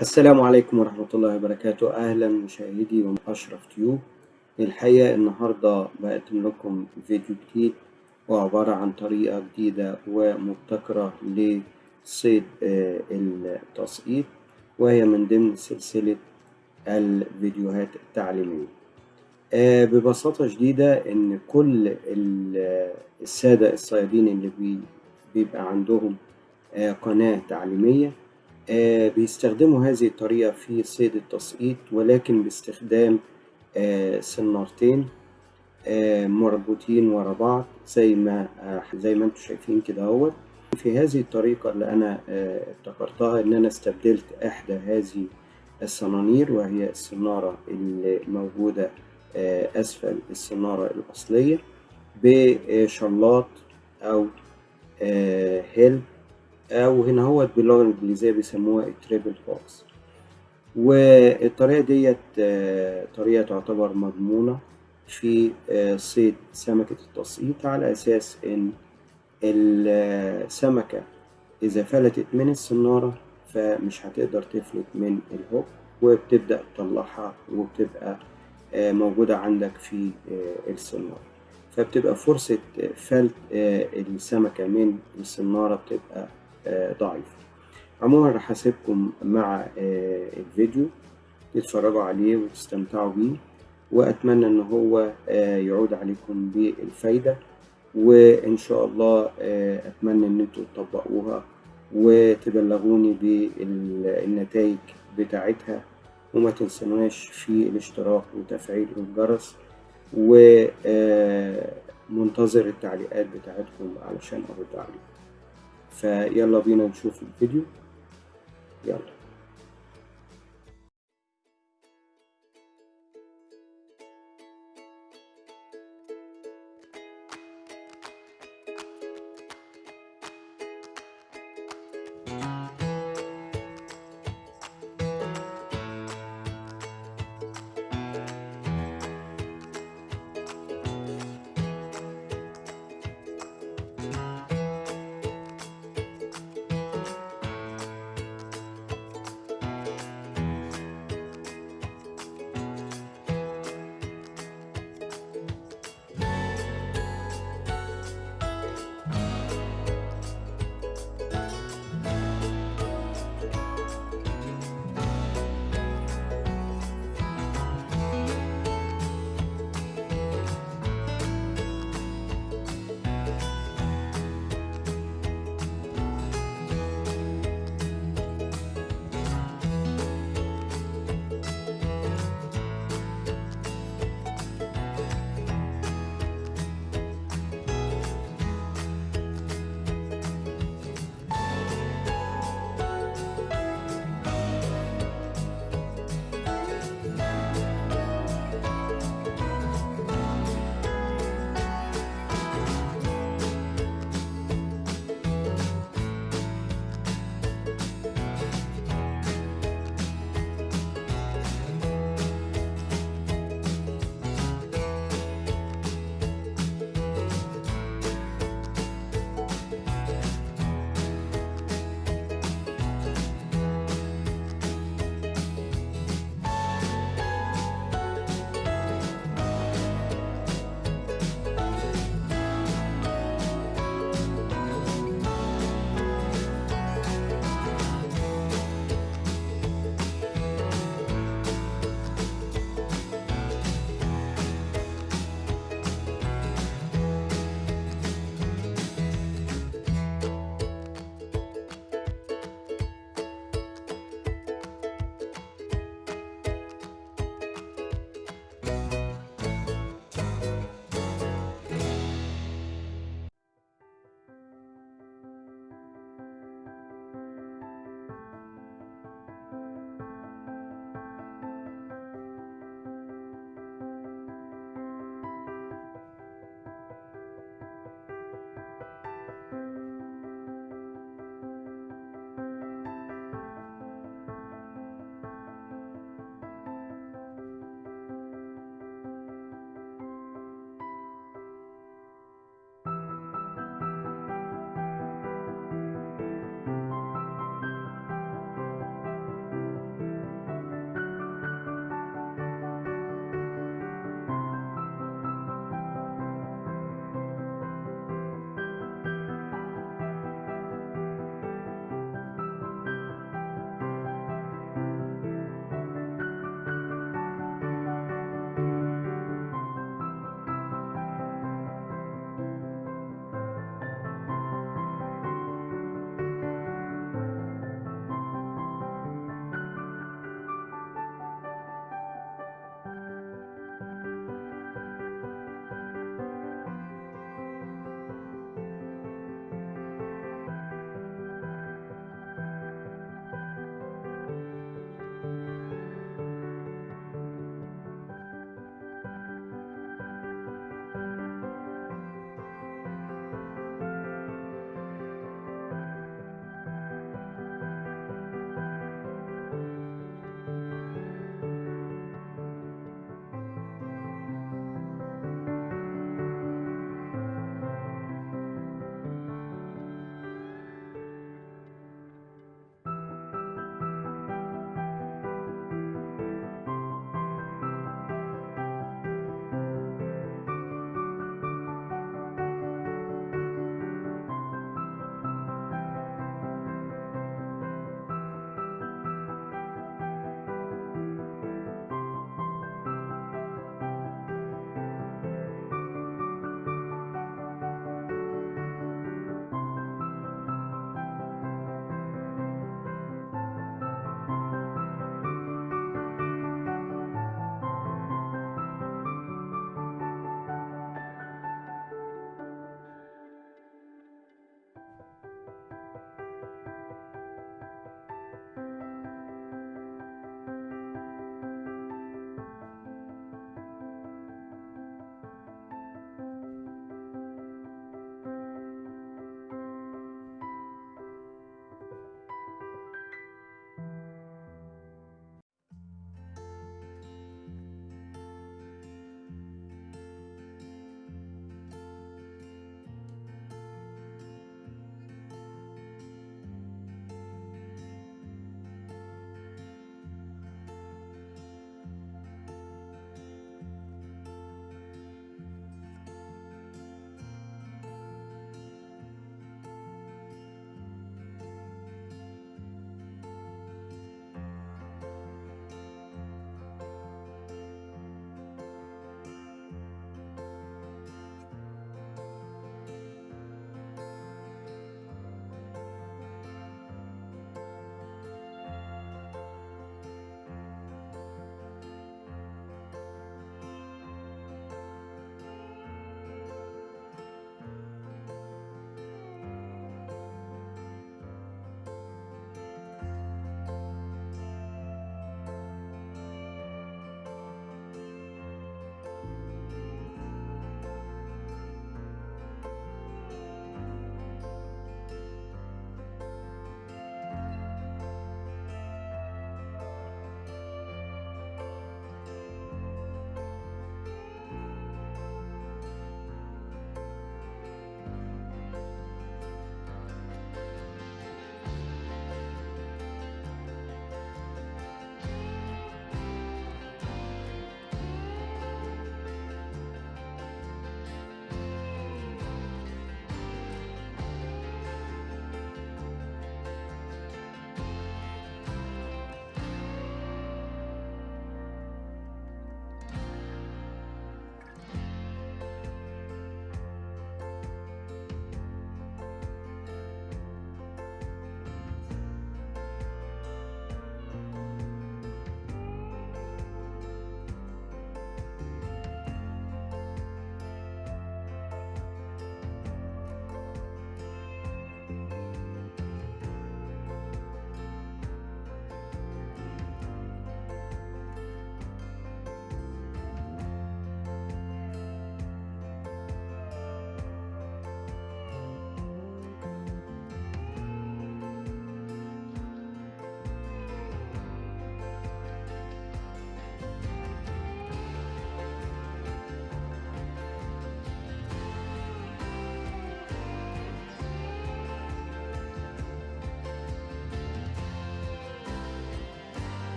السلام عليكم ورحمة الله وبركاته. أهلا مشاهدي وأشرف تيوب الحقيقة النهاردة بقدم لكم فيديو جديد وعبارة عن طريقة جديدة ومبتكرة لصيد التسقيط وهي من ضمن سلسلة الفيديوهات التعليمية. ببساطة شديدة إن كل السادة الصيادين اللي بيبقى عندهم قناة تعليمية بيستخدموا هذه الطريقة في صيد التسقيط ولكن باستخدام سنارتين مربوطين ورا بعض زي ما زي ما أنتم شايفين كده اهوت. في هذه الطريقة اللي أنا ابتكرتها إن أنا استبدلت إحدى هذه الصنانير وهي السنارة اللي موجودة أسفل السنارة الأصلية بشلاط أو هيل. أو هنا هو باللغة الإنجليزية بيسموها ال treble hooks والطريقة ديت طريقة تعتبر مضمونة في صيد سمكة التسقيط على أساس إن السمكة إذا فلتت من السنارة فمش هتقدر تفلت من ال hook وبتبدأ تطلعها وبتبقى موجودة عندك في السنارة فبتبقى فرصة فلت السمكة من السنارة بتبقى ضعيفة عموما راح أسيبكم مع الفيديو تتفرجوا عليه وتستمتعوا بيه وأتمنى إن هو يعود عليكم بالفايدة وإن شاء الله أتمنى إن أنتوا تطبقوها وتبلغوني بالنتائج بتاعتها وما تنسوناش في الاشتراك وتفعيل الجرس ومنتظر التعليقات بتاعتكم علشان أرد عليكم. فيلا بينا نشوف الفيديو. يلا.